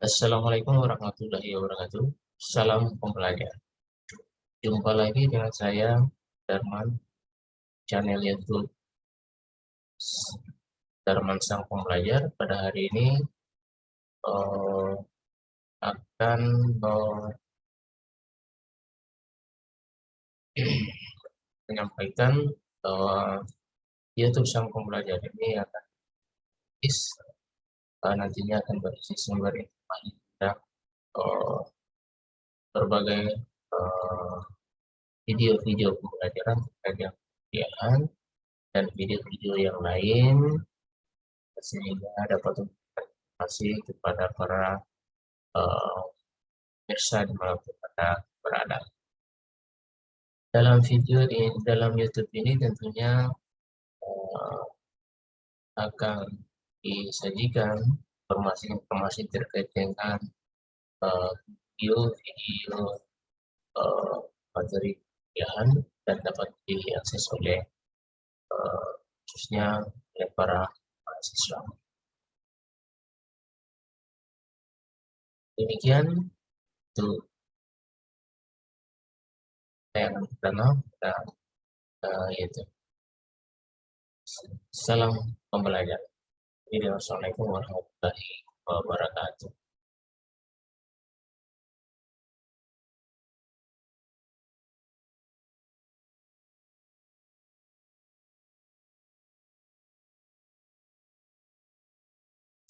Assalamualaikum warahmatullahi wabarakatuh. Salam pembelajar. Jumpa lagi dengan saya, Darman, channel YouTube Darman Sang Pembelajar. Pada hari ini uh, akan uh, menyampaikan bahwa YouTube Sang Pembelajar ini akan uh, nantinya akan berisi sumber tentang uh, berbagai video-video uh, pembelajaran terkait yang dan video-video yang lain sehingga dapat informasi kepada para uh, pemirsa di mana pun anda berada. Dalam video di dalam YouTube ini tentunya uh, akan disajikan informasi-informasi terkait dengan uh, uh, materi kuliahan dan dapat diakses oleh uh, khususnya oleh para mahasiswa. Demikian untuk yang pertama dan uh, itu. Salam pembelajaran. Assalamualaikum warahmatullahi wabarakatuh.